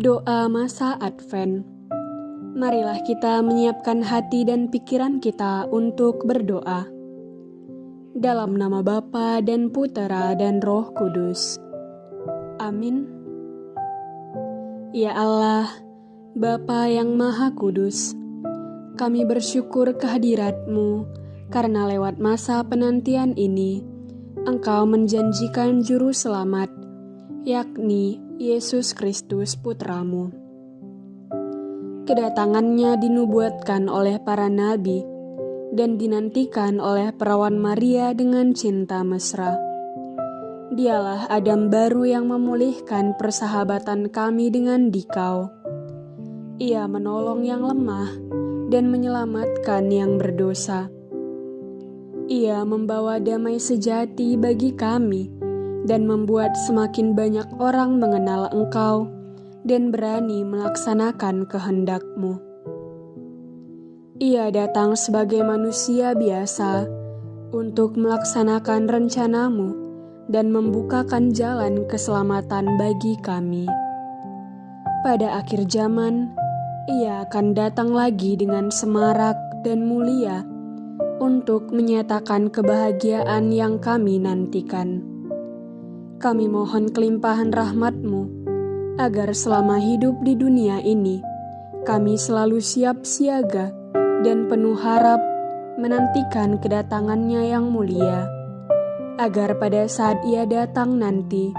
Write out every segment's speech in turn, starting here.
Doa masa Advent. Marilah kita menyiapkan hati dan pikiran kita untuk berdoa. Dalam nama Bapa dan Putera dan Roh Kudus. Amin. Ya Allah, Bapa yang Maha Kudus, kami bersyukur kehadiratmu karena lewat masa penantian ini, Engkau menjanjikan juru selamat, yakni Yesus Kristus Putramu. Kedatangannya dinubuatkan oleh para nabi dan dinantikan oleh perawan Maria dengan cinta mesra. Dialah Adam baru yang memulihkan persahabatan kami dengan dikau. Ia menolong yang lemah dan menyelamatkan yang berdosa. Ia membawa damai sejati bagi kami dan membuat semakin banyak orang mengenal Engkau dan berani melaksanakan kehendakmu. Ia datang sebagai manusia biasa untuk melaksanakan rencanamu dan membukakan jalan keselamatan bagi kami. Pada akhir zaman, ia akan datang lagi dengan semarak dan mulia untuk menyatakan kebahagiaan yang kami nantikan. Kami mohon kelimpahan rahmat-Mu, agar selama hidup di dunia ini, kami selalu siap siaga dan penuh harap menantikan kedatangannya yang mulia, agar pada saat ia datang nanti,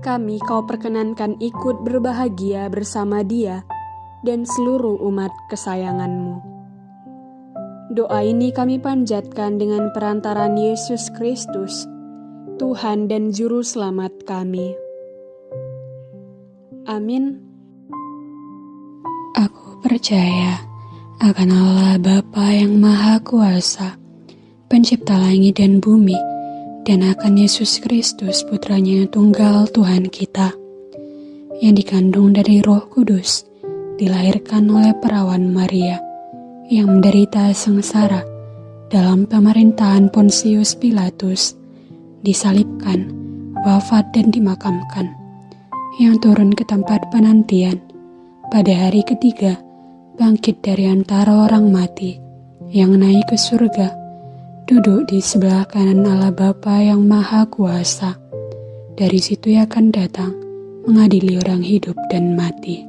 kami kau perkenankan ikut berbahagia bersama dia dan seluruh umat kesayanganmu. Doa ini kami panjatkan dengan perantaran Yesus Kristus, Tuhan dan Juru Selamat kami. Amin. Aku percaya akan Allah Bapa yang Maha Kuasa, pencipta langit dan bumi, dan akan Yesus Kristus putranya yang tunggal Tuhan kita, yang dikandung dari roh kudus, dilahirkan oleh perawan Maria, yang menderita sengsara dalam pemerintahan Pontius Pilatus, disalibkan, wafat dan dimakamkan, yang turun ke tempat penantian pada hari ketiga, bangkit dari antara orang mati, yang naik ke surga, duduk di sebelah kanan Allah Bapa yang Maha Kuasa. Dari situ ia akan datang, mengadili orang hidup dan mati.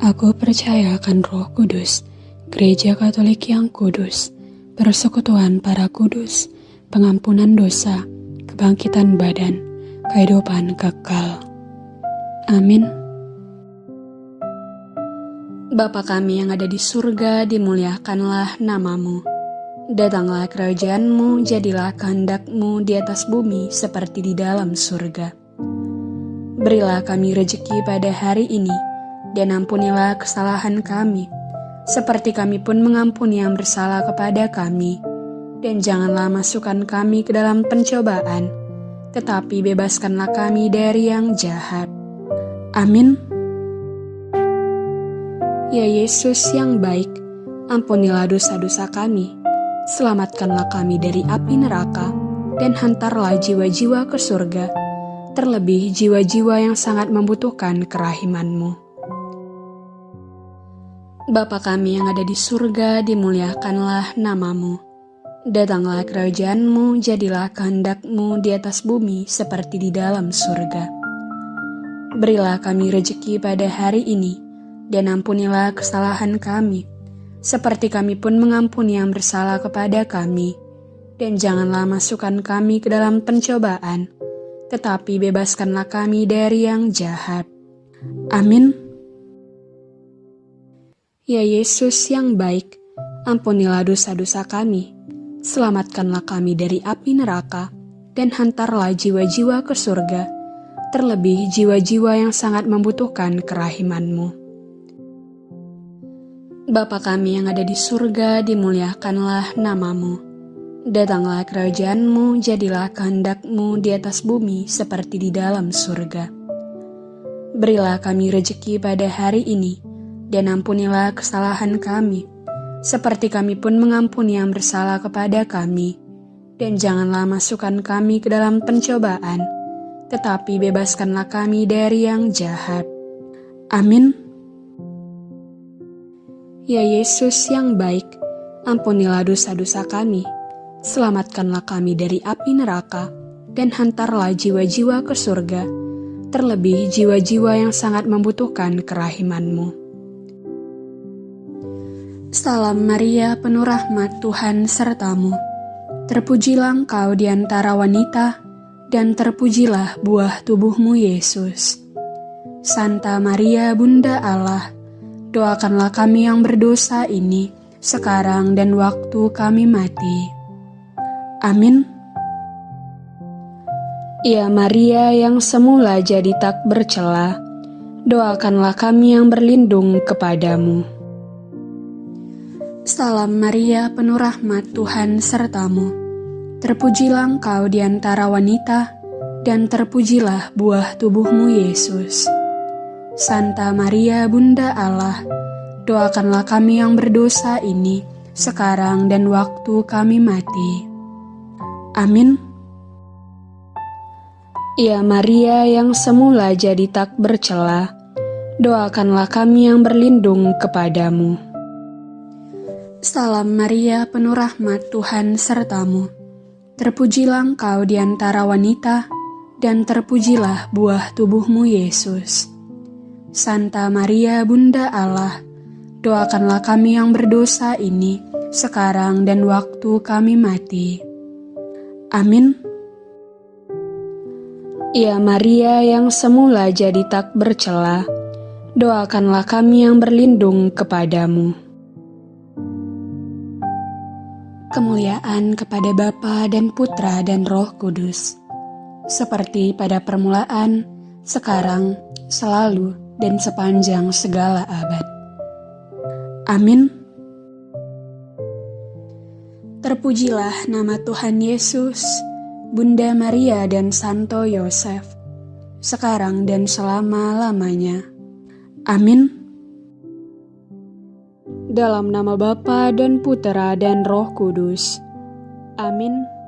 Aku percaya akan roh kudus, gereja katolik yang kudus, persekutuan para kudus, pengampunan dosa, kebangkitan badan, kehidupan kekal. Amin. Bapa kami yang ada di surga, dimuliakanlah namamu. Datanglah kerajaanmu, jadilah kehendakmu di atas bumi seperti di dalam surga. Berilah kami rejeki pada hari ini, dan ampunilah kesalahan kami, seperti kami pun mengampuni yang bersalah kepada kami dan janganlah masukkan kami ke dalam pencobaan, tetapi bebaskanlah kami dari yang jahat. Amin. Ya Yesus yang baik, ampunilah dosa-dosa kami, selamatkanlah kami dari api neraka, dan hantarlah jiwa-jiwa ke surga, terlebih jiwa-jiwa yang sangat membutuhkan kerahimanmu. Bapa kami yang ada di surga, dimuliakanlah namamu Datanglah kerajaanmu, jadilah kehendakmu di atas bumi seperti di dalam surga. Berilah kami rejeki pada hari ini, dan ampunilah kesalahan kami, seperti kami pun mengampuni yang bersalah kepada kami. Dan janganlah masukkan kami ke dalam pencobaan, tetapi bebaskanlah kami dari yang jahat. Amin. Ya Yesus yang baik, ampunilah dosa-dosa kami selamatkanlah kami dari api neraka, dan hantarlah jiwa-jiwa ke surga, terlebih jiwa-jiwa yang sangat membutuhkan kerahimanmu. Bapa kami yang ada di surga, dimuliakanlah namamu. Datanglah kerajaanmu, jadilah kehendakmu di atas bumi seperti di dalam surga. Berilah kami rejeki pada hari ini, dan ampunilah kesalahan kami, seperti kami pun mengampuni yang bersalah kepada kami. Dan janganlah masukkan kami ke dalam pencobaan, tetapi bebaskanlah kami dari yang jahat. Amin. Ya Yesus yang baik, ampunilah dosa-dosa kami, selamatkanlah kami dari api neraka, dan hantarlah jiwa-jiwa ke surga, terlebih jiwa-jiwa yang sangat membutuhkan kerahimanmu. Salam Maria, penuh rahmat Tuhan sertamu. Terpujilah engkau di antara wanita, dan terpujilah buah tubuhmu Yesus. Santa Maria Bunda Allah, doakanlah kami yang berdosa ini, sekarang dan waktu kami mati. Amin. Ya Maria yang semula jadi tak bercela, doakanlah kami yang berlindung kepadamu. Salam Maria, penuh rahmat Tuhan sertamu. Terpujilah engkau di antara wanita, dan terpujilah buah tubuhmu Yesus. Santa Maria Bunda Allah, doakanlah kami yang berdosa ini, sekarang dan waktu kami mati. Amin. Ya Maria yang semula jadi tak bercela, doakanlah kami yang berlindung kepadamu. Salam Maria, penuh rahmat Tuhan sertamu. Terpujilah engkau di antara wanita, dan terpujilah buah tubuhmu Yesus. Santa Maria Bunda Allah, doakanlah kami yang berdosa ini, sekarang dan waktu kami mati. Amin. Ya Maria yang semula jadi tak bercela, doakanlah kami yang berlindung kepadamu. Kemuliaan kepada Bapa dan Putra dan Roh Kudus, seperti pada permulaan, sekarang, selalu, dan sepanjang segala abad. Amin. Terpujilah nama Tuhan Yesus, Bunda Maria dan Santo Yosef, sekarang dan selama-lamanya. Amin. Dalam nama Bapa dan Putera dan Roh Kudus. Amin.